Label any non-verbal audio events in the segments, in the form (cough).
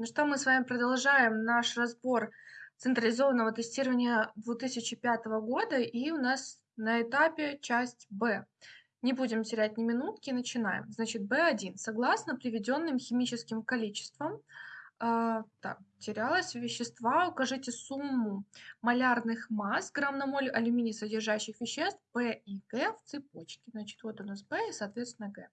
Ну что, мы с вами продолжаем наш разбор централизованного тестирования 2005 года, и у нас на этапе часть Б. Не будем терять ни минутки, начинаем. Значит, B1. Согласно приведенным химическим количествам, а, так, терялось вещества. Укажите сумму малярных масс грамм на моль алюминий содержащих веществ P и Г в цепочке. Значит, вот у нас P и, соответственно, Г.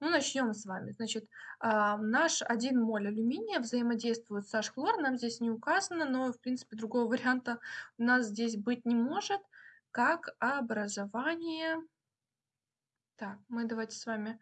Ну, начнем с вами. Значит, а, наш 1 моль алюминия взаимодействует с H-хлор. Нам здесь не указано, но, в принципе, другого (laughs) варианта у нас здесь быть не может, как образование... Так, мы давайте с вами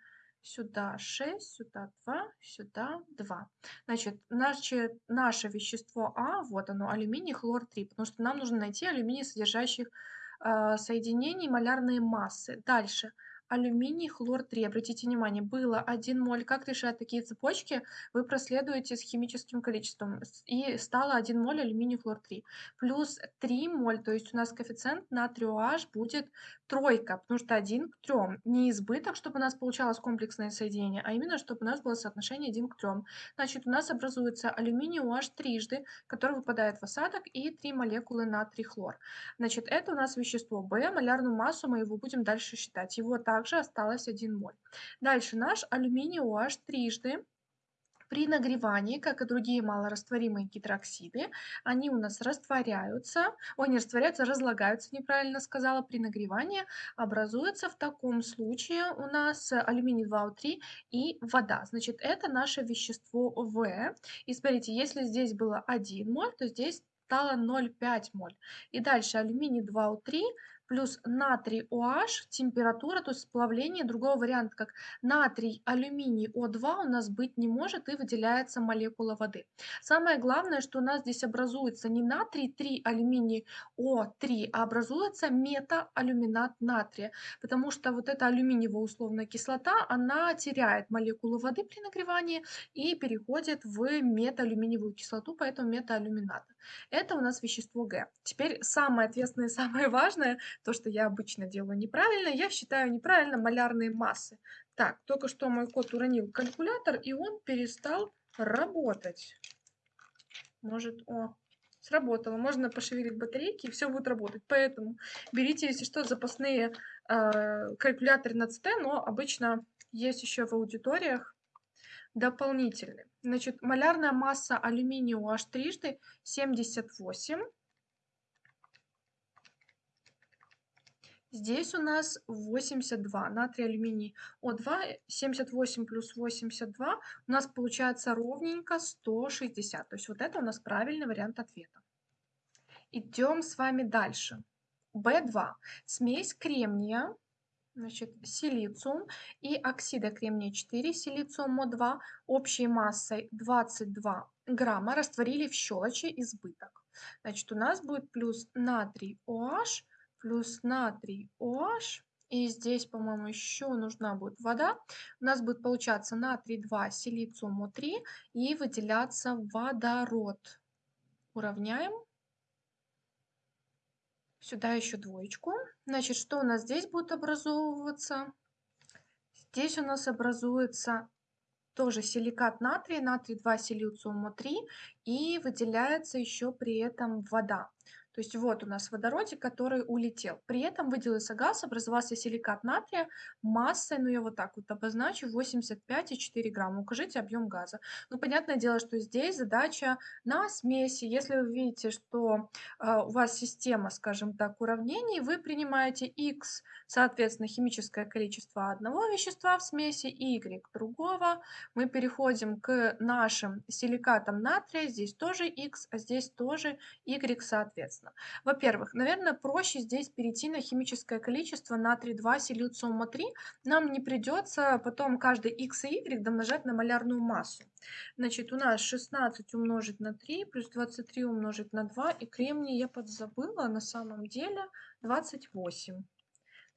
сюда 6, сюда 2, сюда 2. Значит, наше, наше вещество А, вот оно, алюминий, хлор 3, потому что нам нужно найти алюминий, содержащих э, соединений малярные массы. Дальше алюминий, хлор-3. Обратите внимание, было 1 моль. Как решать такие цепочки? Вы проследуете с химическим количеством. И стало 1 моль алюминий, хлор-3. Плюс 3 моль, то есть у нас коэффициент натрию OH будет тройка, потому что 1 к 3. Не избыток, чтобы у нас получалось комплексное соединение, а именно, чтобы у нас было соотношение 1 к 3. Значит, у нас образуется алюминий OH трижды, который выпадает в осадок, и 3 молекулы натрий, хлор. Значит, это у нас вещество В. Малярную массу мы его будем дальше считать. Его так также осталось 1 моль. Дальше наш алюминий OH трижды при нагревании, как и другие малорастворимые гидроксиды, они у нас растворяются, ой, не растворяются, разлагаются, неправильно сказала, при нагревании образуется в таком случае у нас алюминий 2О3 и вода. Значит, это наше вещество В. И смотрите, если здесь было 1 моль, то здесь стало 0,5 моль. И дальше алюминий 2О3 плюс натрий OH, температура, то есть сплавление. Другого варианта, как натрий, алюминий, О2 у нас быть не может и выделяется молекула воды. Самое главное, что у нас здесь образуется не натрий 3, алюминий О3, а образуется метаалюминат натрия, потому что вот эта алюминиевая условная кислота, она теряет молекулу воды при нагревании и переходит в метаалюминиевую кислоту, поэтому метаалюминат. Это у нас вещество Г. Теперь самое ответственное и самое важное, то, что я обычно делаю неправильно, я считаю неправильно малярные массы. Так, только что мой кот уронил калькулятор, и он перестал работать. Может, о, сработало. Можно пошевелить батарейки, и все будет работать. Поэтому берите, если что, запасные э, калькуляторы на ЦТ, но обычно есть еще в аудиториях дополнительные. Значит, малярная масса алюминия UH трижды 78. Здесь у нас 82. Натрий, алюминий О2, 78 плюс 82. У нас получается ровненько 160. То есть вот это у нас правильный вариант ответа. Идем с вами дальше. В2. Смесь кремния значит, силициум и оксида кремния 4, силициум Мо2 общей массой 22 грамма растворили в щелочи избыток. Значит, у нас будет плюс натрий OH, плюс натрий OH, и здесь, по-моему, еще нужна будет вода. У нас будет получаться натрий 2, силициум О3 и выделяться водород. Уравняем. Сюда еще двоечку. Значит, что у нас здесь будет образовываться? Здесь у нас образуется тоже силикат натрия, натрий 2 силициума 3 и выделяется еще при этом вода. То есть вот у нас водородик, который улетел. При этом выделился газ, образовался силикат натрия массой, ну я вот так вот обозначу, 85,4 грамма. Укажите объем газа. Ну, понятное дело, что здесь задача на смеси. Если вы видите, что э, у вас система, скажем так, уравнений, вы принимаете x, соответственно, химическое количество одного вещества в смеси, y другого. Мы переходим к нашим силикатам натрия. Здесь тоже x, а здесь тоже y, соответственно интересно. Во-первых, наверное, проще здесь перейти на химическое количество натрий 2 силициума 3. Нам не придется потом каждый x и y домножать на малярную массу. Значит, у нас 16 умножить на 3 плюс 23 умножить на 2. И кремний я подзабыла на самом деле 28.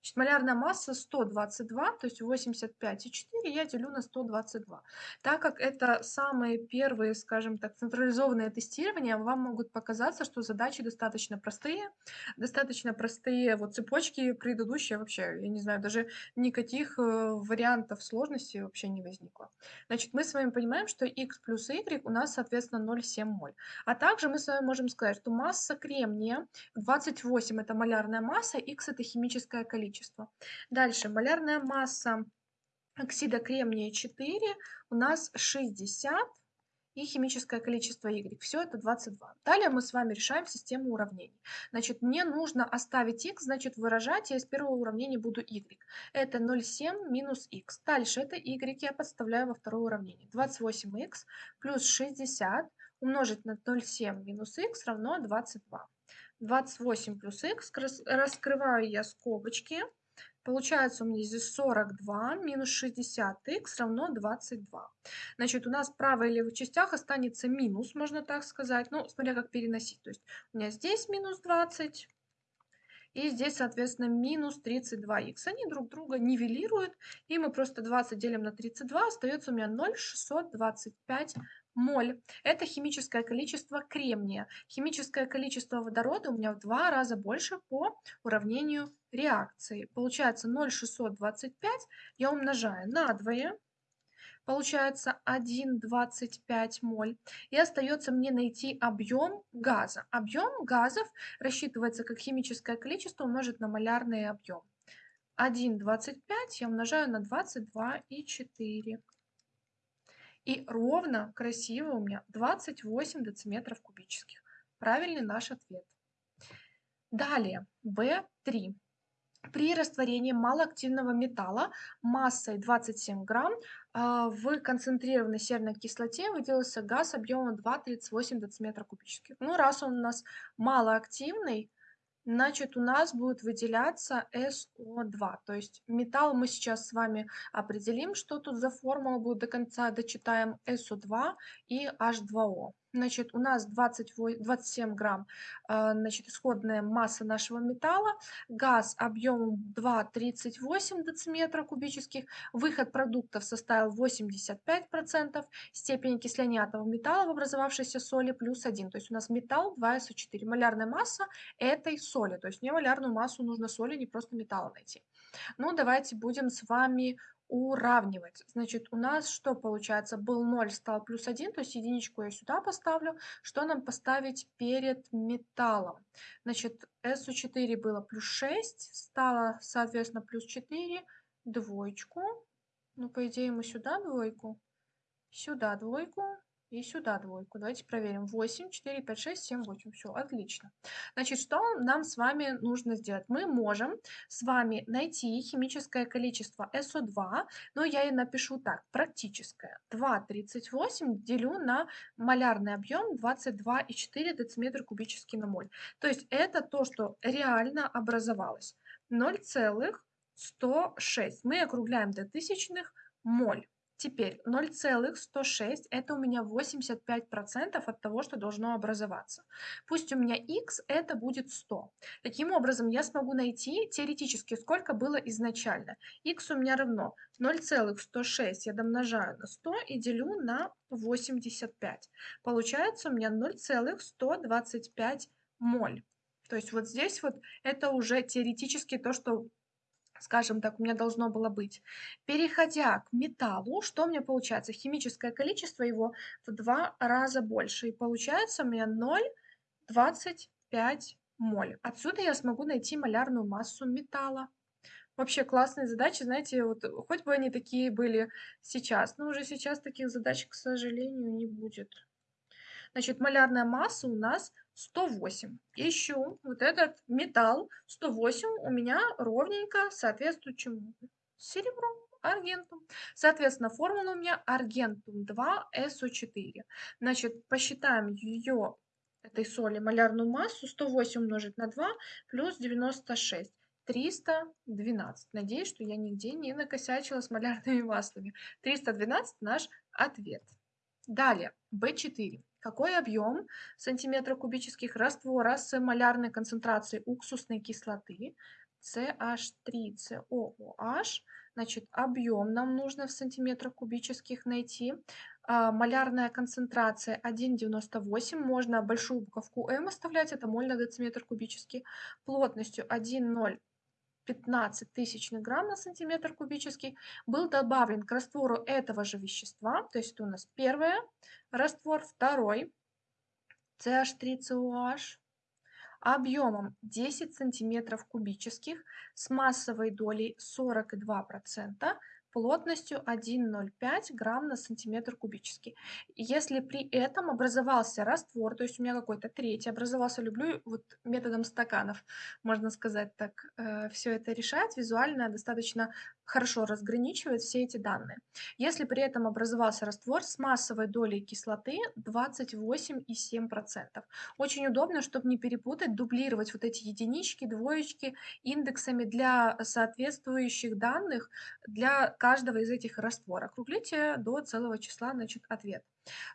Значит, малярная масса 122, то есть 85,4 я делю на 122. Так как это самые первые, скажем так, централизованные тестирования, вам могут показаться, что задачи достаточно простые. Достаточно простые вот цепочки предыдущие вообще, я не знаю, даже никаких э, вариантов сложности вообще не возникло. Значит, мы с вами понимаем, что x плюс y у нас, соответственно, 0,7 моль. А также мы с вами можем сказать, что масса кремния 28 это малярная масса, x это химическое количество количество. Дальше, малярная масса оксида кремния 4 у нас 60 и химическое количество Y. Все это 22. Далее мы с вами решаем систему уравнений. Значит, мне нужно оставить X, значит, выражать я из первого уравнения буду Y. Это 0,7 минус X. Дальше это Y я подставляю во второе уравнение. 28X плюс 60 умножить на 0,7 минус X равно 22. 28 плюс x, раскрываю я скобочки. Получается у меня здесь 42 минус 60х равно 22. Значит, у нас в правой и левой частях останется минус, можно так сказать. Ну, смотря как переносить. То есть у меня здесь минус 20, и здесь, соответственно, минус 32х. Они друг друга нивелируют, и мы просто 20 делим на 32, остается у меня 0,625 моль. Это химическое количество кремния. Химическое количество водорода у меня в два раза больше по уравнению реакции. Получается 0,625 я умножаю на 2, получается 1,25 моль. И остается мне найти объем газа. Объем газов рассчитывается как химическое количество умножить на малярный объем. 1,25 я умножаю на 22,4. И ровно, красиво у меня 28 дециметров кубических. Правильный наш ответ. Далее, В3. При растворении малоактивного металла массой 27 грамм а, в концентрированной серной кислоте выделился газ объемом 2,38 дециметра кубических. Ну, раз он у нас малоактивный, значит, у нас будет выделяться СО2. То есть металл мы сейчас с вами определим, что тут за формула будет до конца, дочитаем СО2 и H2O. Значит, у нас 20, 27 грамм а, значит, исходная масса нашего металла, газ объемом 2,38 дециметра кубических, выход продуктов составил 85%, степень окисления атомов металла в образовавшейся соли плюс 1. То есть у нас металл 2СО4. Малярная масса этой соли. То есть не малярную массу нужно соли, не просто металла найти. Ну, давайте будем с вами уравнивать. Значит, у нас что получается? Был 0, стал плюс 1, то есть единичку я сюда поставлю. Что нам поставить перед металлом? Значит, SO4 было плюс 6, стало, соответственно, плюс 4, двоечку. Ну, по идее, мы сюда двойку, сюда двойку, и сюда двойку. Давайте проверим. 8, 4, 5, 6, 7, 8. Все, отлично. Значит, что нам с вами нужно сделать? Мы можем с вами найти химическое количество СО2, но я и напишу так, практическое. 2,38 делю на малярный объем 22,4 дециметр кубический на моль. То есть это то, что реально образовалось. 0,106. Мы округляем до тысячных моль. Теперь 0,106 это у меня 85% от того, что должно образоваться. Пусть у меня x это будет 100. Таким образом я смогу найти теоретически сколько было изначально. x у меня равно 0,106 я домножаю на 100 и делю на 85. Получается у меня 0,125 моль. То есть вот здесь вот это уже теоретически то, что скажем так, у меня должно было быть. Переходя к металлу, что у меня получается? Химическое количество его в два раза больше. И получается у меня 0,25 моль. Отсюда я смогу найти малярную массу металла. Вообще классные задачи, знаете, вот хоть бы они такие были сейчас, но уже сейчас таких задач, к сожалению, не будет. Значит, малярная масса у нас 108. Ищу вот этот металл 108 у меня ровненько соответствует чему? Серебру, аргентум. Соответственно, формула у меня аргентум 2СО4. Значит, посчитаем ее, этой соли, малярную массу. 108 умножить на 2 плюс 96. 312. Надеюсь, что я нигде не накосячила с малярными маслами. 312 наш ответ. Далее, B4. Какой объем сантиметра кубических раствора с малярной концентрацией уксусной кислоты CH3COOH. Значит, объем нам нужно в сантиметрах кубических найти. А, малярная концентрация 1,98. Можно большую буковку М оставлять, это моль на дециметр кубический. Плотностью 1,015 тысячных грамм на сантиметр кубический был добавлен к раствору этого же вещества. То есть это у нас первый раствор, второй CH3COH объемом 10 сантиметров кубических с массовой долей 42%, плотностью 1,05 грамм на сантиметр кубический. Если при этом образовался раствор, то есть у меня какой-то третий образовался, люблю вот методом стаканов, можно сказать так, э, все это решать, визуально достаточно хорошо разграничивает все эти данные. Если при этом образовался раствор с массовой долей кислоты 28,7%. Очень удобно, чтобы не перепутать, дублировать вот эти единички, двоечки индексами для соответствующих данных для каждого из этих растворов. Округлите до целого числа значит, ответ.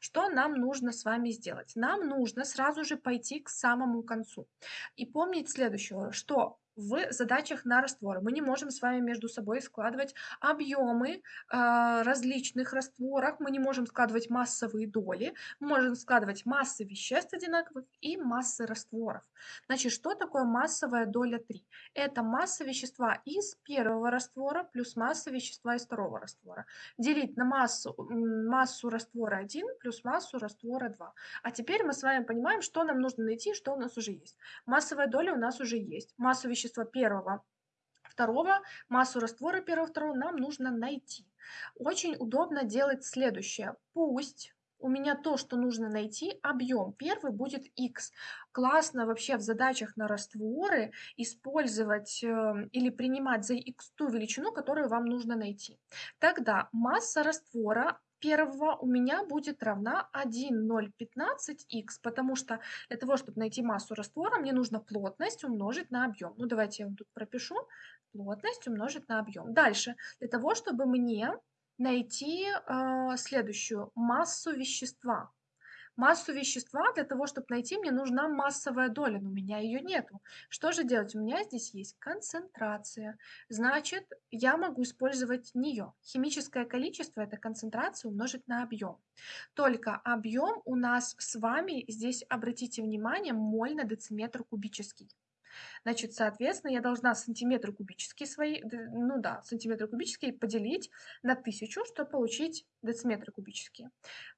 Что нам нужно с вами сделать? Нам нужно сразу же пойти к самому концу и помнить следующее, что в задачах на растворы. Мы не можем с вами между собой складывать объемы э, различных растворов, мы не можем складывать массовые доли, мы можем складывать массы веществ одинаковых и массы растворов. Значит, что такое массовая доля 3? Это масса вещества из первого раствора плюс масса вещества из второго раствора. Делить на массу, массу раствора 1 плюс массу раствора 2. А теперь мы с вами понимаем, что нам нужно найти, что у нас уже есть. Массовая доля у нас уже есть. Массу вещества вещества первого, второго, массу раствора первого, второго нам нужно найти. Очень удобно делать следующее. Пусть у меня то, что нужно найти, объем первый будет x. Классно вообще в задачах на растворы использовать э, или принимать за x ту величину, которую вам нужно найти. Тогда масса раствора первого у меня будет равна 1,015х, потому что для того, чтобы найти массу раствора, мне нужно плотность умножить на объем. Ну, давайте я вам тут пропишу. Плотность умножить на объем. Дальше, для того, чтобы мне найти э, следующую массу вещества. Массу вещества для того, чтобы найти, мне нужна массовая доля, но у меня ее нету. Что же делать? У меня здесь есть концентрация. Значит, я могу использовать нее. Химическое количество – это концентрация умножить на объем. Только объем у нас с вами, здесь обратите внимание, моль на дециметр кубический. Значит, соответственно, я должна сантиметры кубические свои, ну да, сантиметры кубические поделить на тысячу, чтобы получить дециметры кубические.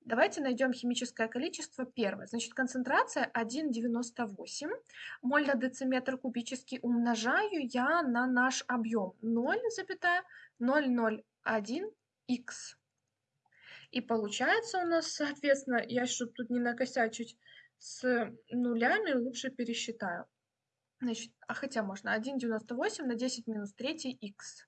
Давайте найдем химическое количество первое. Значит, концентрация 1,98 моль на дециметр кубический умножаю я на наш объем 0,001 х. И получается у нас, соответственно, я, чтобы тут не накосячить с нулями, лучше пересчитаю. Значит, а хотя можно 1,98 на 10 минус 3 х.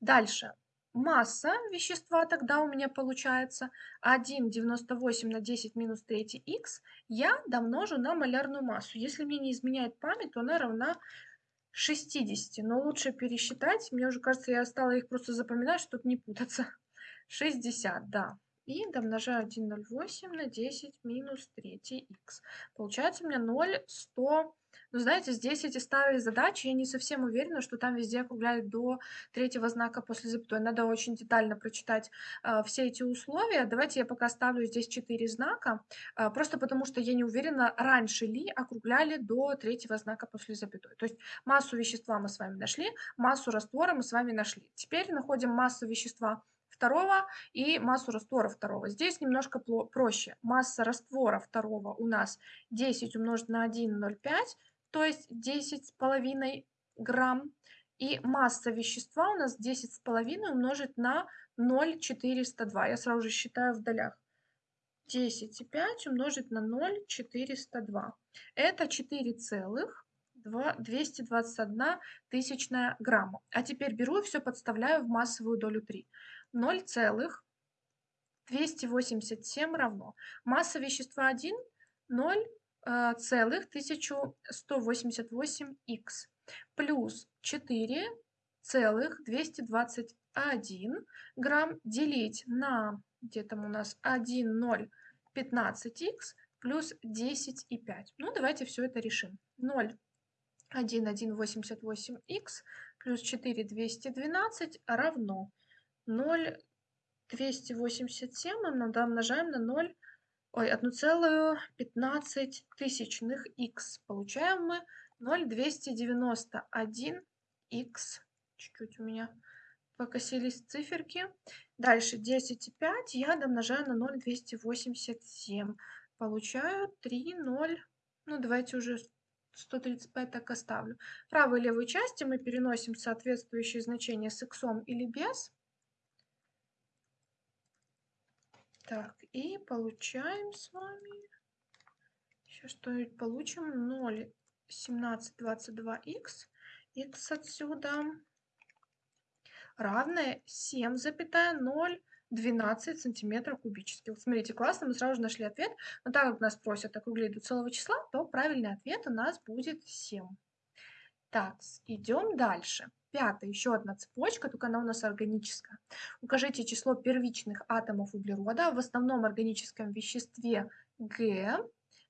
Дальше. Масса вещества тогда у меня получается 1,98 на 10 минус 3 х. Я домножу на малярную массу. Если мне не изменяет память, то она равна 60. Но лучше пересчитать. Мне уже кажется, я стала их просто запоминать, чтобы не путаться. 60, да. И домножаю 1,08 на 10 минус 3 х. Получается у меня 0,100 но знаете, здесь эти старые задачи, я не совсем уверена, что там везде округляют до третьего знака после запятой. Надо очень детально прочитать э, все эти условия. Давайте я пока ставлю здесь 4 знака, э, просто потому что я не уверена, раньше ли округляли до третьего знака после запятой. То есть массу вещества мы с вами нашли, массу раствора мы с вами нашли. Теперь находим массу вещества второго и массу раствора второго. Здесь немножко проще. Масса раствора второго у нас 10 умножить на 1,05 то есть 10,5 грамм. И масса вещества у нас 10,5 умножить на 0,402. Я сразу же считаю в долях. 10,5 умножить на 0,402. Это 4,221 тысячная грамма. А теперь беру и все подставляю в массовую долю 3. 0,287 равно. Масса вещества 1 – 0 целых 1188х плюс 4 целых 221 грамм делить на где там у нас 1,015х плюс 10,5. Ну, давайте все это решим. 0 1,188х плюс 4,212 равно 0,287 мы умножаем на 0, ой, 1,15 тысячных х. Получаем мы 0,291 х. Чуть-чуть у меня покосились циферки. Дальше 10,5 я домножаю на 0,287. Получаю 3, 0, ну давайте уже 135 так оставлю. Правую и левую части мы переносим соответствующие значения с х или без. Так, и получаем с вами, сейчас что-нибудь получим, 0,1722х, х отсюда равное 7,0 12 сантиметров кубических. Смотрите, классно, мы сразу же нашли ответ. Но так как нас просят округлить до целого числа, то правильный ответ у нас будет 7. Так, идем дальше. Пятая, еще одна цепочка, только она у нас органическая. Укажите число первичных атомов углерода в основном органическом веществе Г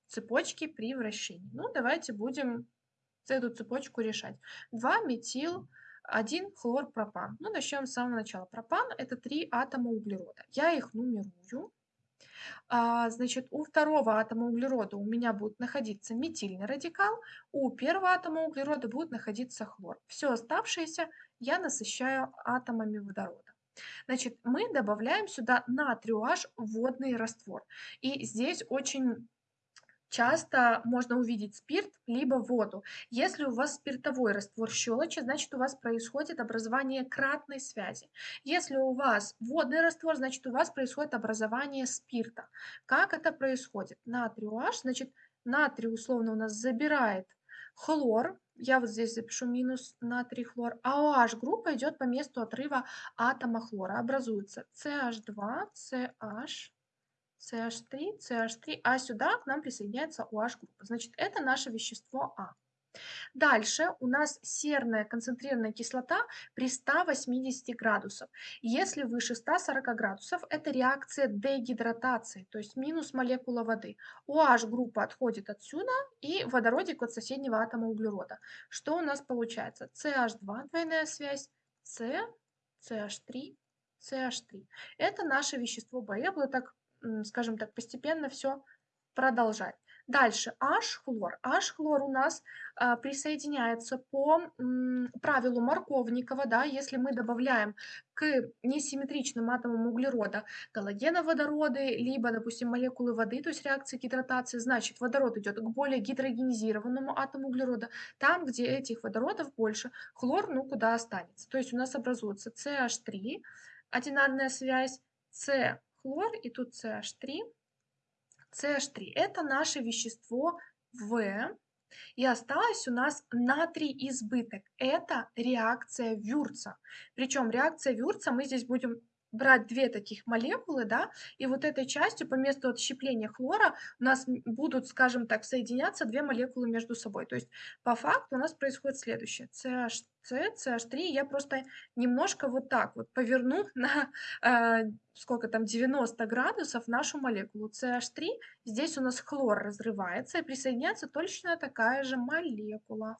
цепочки при вращении. Ну, давайте будем эту цепочку решать. 2 метил 1 хлорпропан. Ну, начнем с самого начала. Пропан – это три атома углерода. Я их нумерую. А, значит, у второго атома углерода у меня будет находиться метильный радикал, у первого атома углерода будет находиться хлор. Все оставшееся я насыщаю атомами водорода. Значит, мы добавляем сюда натрий OH водный раствор. И здесь очень часто можно увидеть спирт либо воду. Если у вас спиртовой раствор щелочи, значит у вас происходит образование кратной связи. Если у вас водный раствор, значит у вас происходит образование спирта. Как это происходит? Натрий OH, значит натрий условно у нас забирает хлор, я вот здесь запишу минус натрий хлор, а OH группа идет по месту отрыва атома хлора. Образуется CH2, CH, CH3, CH3, а сюда к нам присоединяется OH-группа. Значит, это наше вещество А. Дальше у нас серная концентрированная кислота при 180 градусах. Если выше 140 градусов, это реакция дегидратации, то есть минус молекула воды. OH-группа отходит отсюда и водородик от соседнего атома углерода. Что у нас получается? CH2, двойная связь, C, CH3, CH3. Это наше вещество Б. Я буду так скажем так, постепенно все продолжать. Дальше H-хлор. H-хлор у нас а, присоединяется по правилу Марковникова, да, если мы добавляем к несимметричным атомам углерода галогеноводороды, либо, допустим, молекулы воды, то есть реакции гидратации, значит, водород идет к более гидрогенизированному атому углерода. Там, где этих водородов больше, хлор, ну, куда останется. То есть у нас образуется CH3, одинарная связь, C хлор, и тут CH3. CH3 – это наше вещество В, и осталось у нас натрий избыток. Это реакция Вюрца. Причем реакция Вюрца мы здесь будем брать две таких молекулы, да, и вот этой частью по месту отщепления хлора у нас будут, скажем так, соединяться две молекулы между собой. То есть по факту у нас происходит следующее. CH, CH3 я просто немножко вот так вот поверну (laughs) на э, сколько там 90 градусов нашу молекулу CH3. Здесь у нас хлор разрывается и присоединяется точно такая же молекула.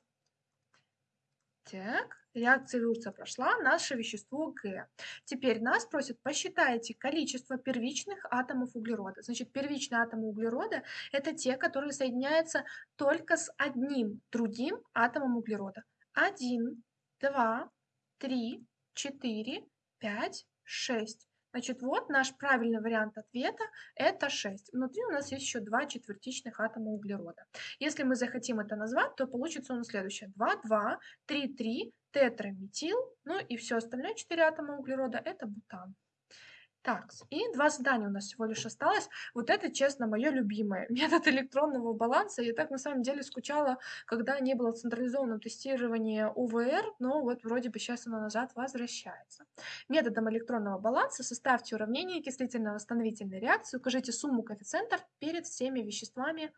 Так, реакция Вюрца прошла, наше вещество Г. Теперь нас просят посчитайте количество первичных атомов углерода. Значит, первичные атомы углерода – это те, которые соединяются только с одним другим атомом углерода. Один, два, три, четыре, пять, шесть. Значит, вот наш правильный вариант ответа – это 6. Внутри у нас есть еще два четвертичных атома углерода. Если мы захотим это назвать, то получится у нас следующее. 2, 2, 3, 3, тетраметил, ну и все остальное 4 атома углерода – это бутан. Так, и два задания у нас всего лишь осталось. Вот это, честно, мое любимое. (laughs) Метод электронного баланса. Я так на самом деле скучала, когда не было централизованного тестирования УВР, но вот вроде бы сейчас оно назад возвращается. Методом электронного баланса составьте уравнение окислительно-восстановительной реакции, укажите сумму коэффициентов перед всеми веществами,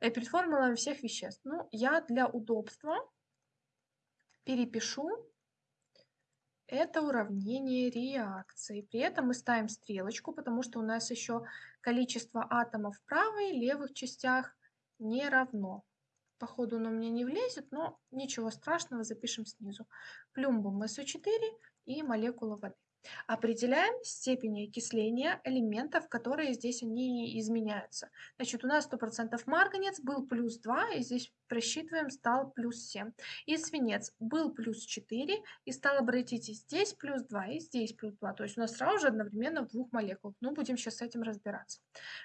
э, перед формулами всех веществ. Ну, я для удобства перепишу это уравнение реакции. При этом мы ставим стрелочку, потому что у нас еще количество атомов в правой и левых частях не равно. Походу оно мне не влезет, но ничего страшного, запишем снизу. Плюмбум СО4 и молекула воды. Определяем степень окисления элементов, которые здесь они изменяются. Значит, у нас 100% марганец был плюс 2, и здесь просчитываем, стал плюс 7. И свинец был плюс 4, и стал, обратите, здесь плюс 2, и здесь плюс 2. То есть у нас сразу же одновременно в двух молекулах. Ну, будем сейчас с этим разбираться.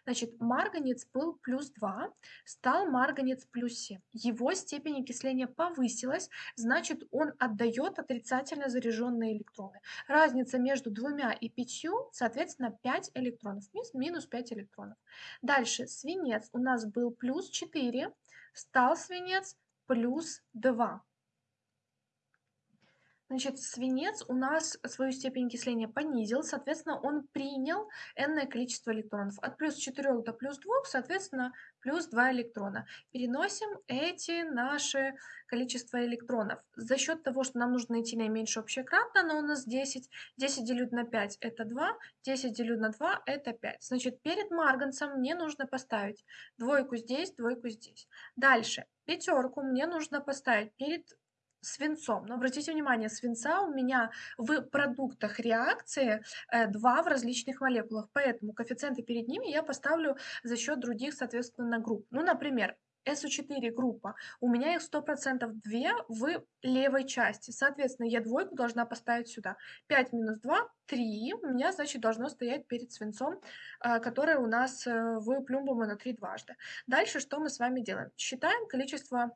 Значит, марганец был плюс 2, стал марганец плюс 7. Его степень окисления повысилась, значит, он отдает отрицательно заряженные электроны. Разница между двумя и пятью, соответственно, 5 электронов, минус 5 электронов. Дальше свинец у нас был плюс 4, стал свинец плюс 2. Значит, свинец у нас свою степень окисления понизил, соответственно, он принял n количество электронов. От плюс 4 до плюс 2, соответственно, плюс 2 электрона. Переносим эти наши количество электронов. За счет того, что нам нужно найти наименьшее общее кратное, оно у нас 10. 10 делю на 5 это 2, 10 делю на 2 это 5. Значит, перед марганцем мне нужно поставить двойку здесь, двойку здесь. Дальше, пятерку мне нужно поставить перед свинцом. Но обратите внимание, свинца у меня в продуктах реакции 2 э, в различных молекулах, поэтому коэффициенты перед ними я поставлю за счет других, соответственно, групп. Ну, например, SO4 группа, у меня их 100% 2 в левой части. Соответственно, я двойку должна поставить сюда. 5 минус 2, 3 у меня, значит, должно стоять перед свинцом, э, которое у нас э, в плюмбуме на 3 дважды. Дальше что мы с вами делаем? Считаем количество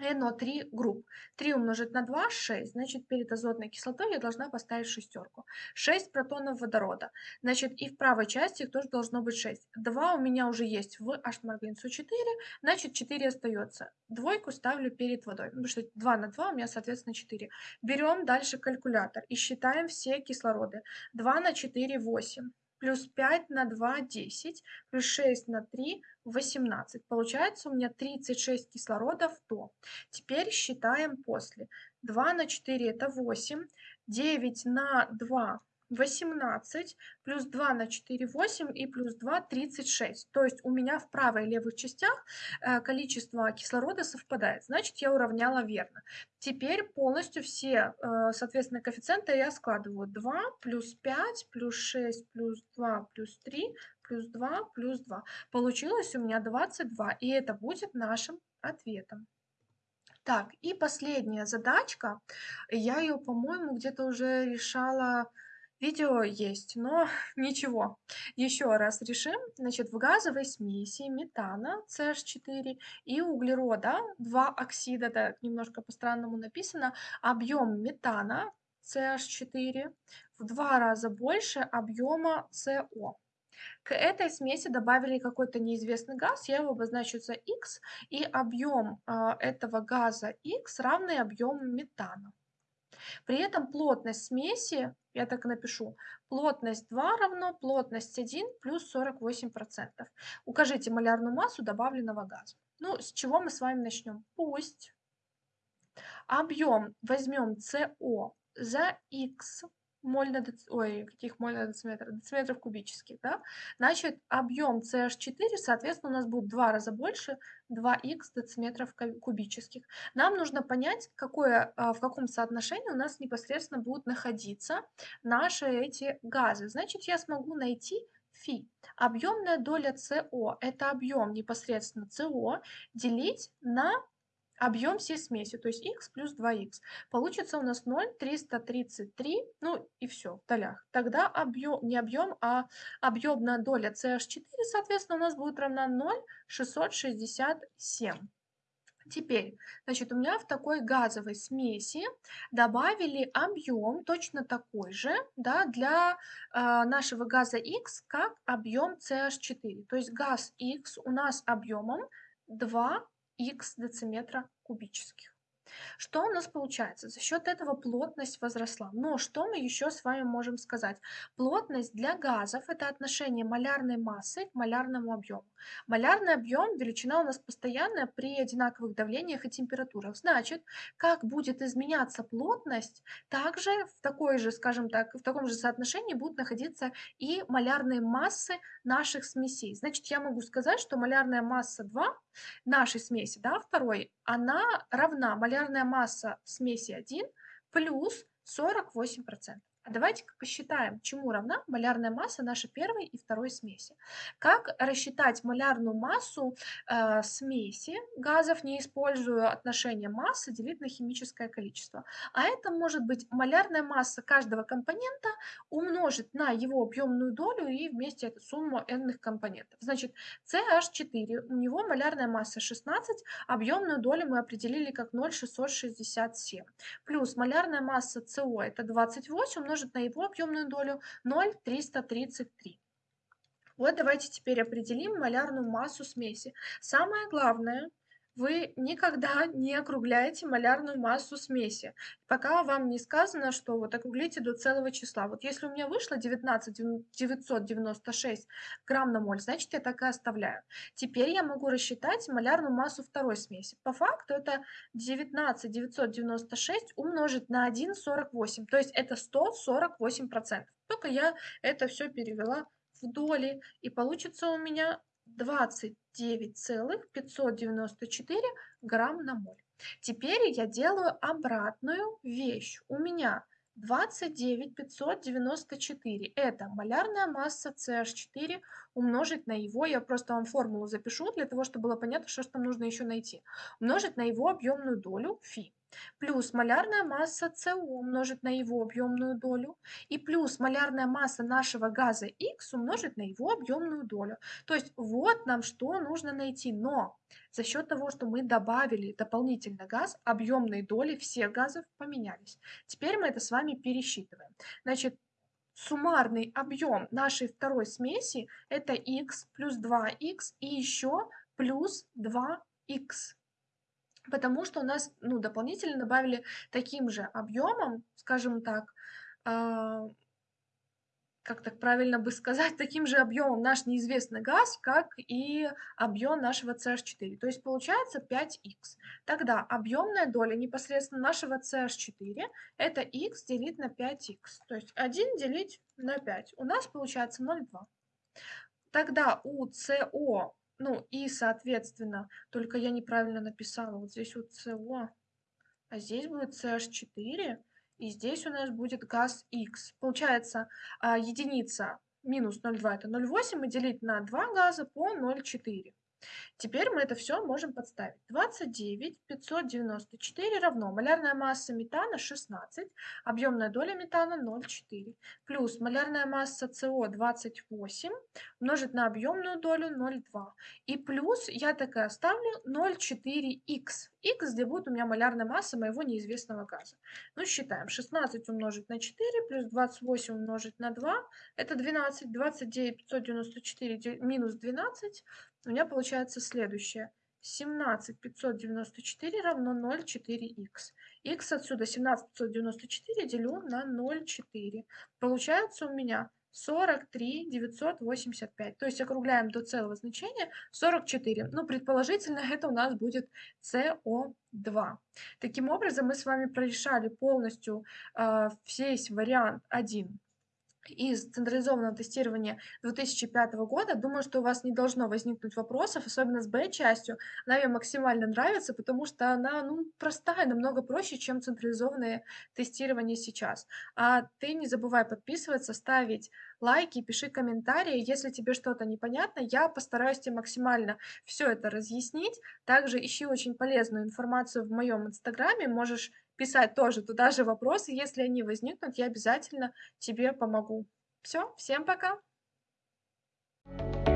NO3 групп. 3 умножить на 2 – 6. Значит, перед азотной кислотой я должна поставить шестерку. 6 протонов водорода. Значит, и в правой части их тоже должно быть 6. 2 у меня уже есть в H-марганцу 4, значит, 4 остается. Двойку ставлю перед водой, потому что 2 на 2 у меня, соответственно, 4. Берем дальше калькулятор и считаем все кислороды. 2 на 4 – 8 плюс 5 на 2 – 10, плюс 6 на 3 – 18. Получается у меня 36 кислородов то. Теперь считаем после. 2 на 4 – это 8, 9 на 2 18, плюс 2 на 4, 8 и плюс 2, 36. То есть у меня в правой и левых частях э, количество кислорода совпадает. Значит, я уравняла верно. Теперь полностью все, э, соответственно, коэффициенты я складываю. 2 плюс 5 плюс 6 плюс 2 плюс 3 плюс 2 плюс 2. Получилось у меня 22, и это будет нашим ответом. Так, и последняя задачка. Я ее, по-моему, где-то уже решала Видео есть, но (laughs) ничего. Еще раз решим. Значит, в газовой смеси метана CH4 и углерода, два оксида, так немножко по-странному написано, объем метана CH4 в два раза больше объема CO. К этой смеси добавили какой-то неизвестный газ, я его обозначу за X, и объем э, этого газа X равный объему метана. При этом плотность смеси, я так напишу, плотность 2 равно плотность 1 плюс 48%. Укажите малярную массу добавленного газа. Ну, с чего мы с вами начнем? Пусть объем возьмем СО за Х моль на дец... ой, каких моль на дециметр, дециметров кубических, да, значит, объем CH4, соответственно, у нас будет в два раза больше 2х дециметров кубических. Нам нужно понять, какое, а, в каком соотношении у нас непосредственно будут находиться наши эти газы. Значит, я смогу найти фи. Объемная доля СО – это объем непосредственно СО делить на объем всей смеси, то есть x плюс 2x. Получится у нас 0,333, ну и все, в долях. Тогда объем, не объем, а объемная доля CH4, соответственно, у нас будет равна 0,667. Теперь, значит, у меня в такой газовой смеси добавили объем точно такой же, да, для э, нашего газа X, как объем CH4. То есть газ X у нас объемом 2 х дециметра кубических. Что у нас получается? За счет этого плотность возросла. Но что мы еще с вами можем сказать? Плотность для газов – это отношение малярной массы к малярному объему. Малярный объем – величина у нас постоянная при одинаковых давлениях и температурах. Значит, как будет изменяться плотность, также в такой же, скажем так, в таком же соотношении будут находиться и малярные массы наших смесей. Значит, я могу сказать, что малярная масса 2 нашей смеси, да, второй, она равна малярная масса смеси 1 плюс 48%. А давайте-ка посчитаем, чему равна малярная масса нашей первой и второй смеси. Как рассчитать малярную массу э, смеси газов, не используя отношение массы делить на химическое количество? А это может быть малярная масса каждого компонента умножить на его объемную долю и вместе эту сумму n компонентов. Значит, CH4, у него малярная масса 16, объемную долю мы определили как 0,667. Плюс малярная масса СО это 28 умножить умножить на его объемную долю 0,333. Вот давайте теперь определим малярную массу смеси. Самое главное, вы никогда не округляете малярную массу смеси, пока вам не сказано, что вот округлите до целого числа. Вот если у меня вышло 19 996 грамм на моль, значит я так и оставляю. Теперь я могу рассчитать малярную массу второй смеси. По факту это 19 996 умножить на 1,48, то есть это 148%. Только я это все перевела в доли, и получится у меня 29,594 грамм на моль. Теперь я делаю обратную вещь. У меня 29594. Это малярная масса CH4 умножить на его, я просто вам формулу запишу, для того, чтобы было понятно, что же там нужно еще найти. Умножить на его объемную долю φ плюс малярная масса СО умножить на его объемную долю и плюс малярная масса нашего газа Х умножить на его объемную долю. То есть вот нам что нужно найти. Но за счет того, что мы добавили дополнительно газ, объемные доли всех газов поменялись. Теперь мы это с вами пересчитываем. Значит, суммарный объем нашей второй смеси это х плюс 2х и еще плюс 2х потому что у нас ну, дополнительно добавили таким же объемом, скажем так, э, как так правильно бы сказать, таким же объемом наш неизвестный газ, как и объем нашего CH4. То есть получается 5х. Тогда объемная доля непосредственно нашего CH4 это х делить на 5х. То есть 1 делить на 5. У нас получается 0,2. Тогда у СО ну и, соответственно, только я неправильно написала. Вот здесь вот СО, а здесь будет CH4, и здесь у нас будет газ X. Получается, а, единица минус 0,2 это 0,8, и делить на 2 газа по 0,4. Теперь мы это все можем подставить. 29 594 равно малярная масса метана 16, объемная доля метана 0,4, плюс малярная масса СО 28 умножить на объемную долю 0,2. И плюс я так и оставлю 0,4х. х где будет у меня малярная масса моего неизвестного газа. Ну, считаем. 16 умножить на 4 плюс 28 умножить на 2. Это 12. 29 594 минус 12 у меня получается следующее. 17594 равно 0,4х. х отсюда 17594 делю на 0,4. Получается у меня 43 985. То есть округляем до целого значения 44. Ну, предположительно, (laughs) это у нас будет СО2. Таким образом, мы с вами прорешали полностью э, весь вариант 1 из централизованного тестирования 2005 года. Думаю, что у вас не должно возникнуть вопросов, особенно с Б-частью. Она мне максимально нравится, потому что она ну, простая, намного проще, чем централизованное тестирование сейчас. А ты не забывай подписываться, ставить лайки, пиши комментарии. Если тебе что-то непонятно, я постараюсь тебе максимально все это разъяснить. Также ищи очень полезную информацию в моем инстаграме. Можешь писать тоже туда же вопросы. Если они возникнут, я обязательно тебе помогу. Все, всем пока! thank you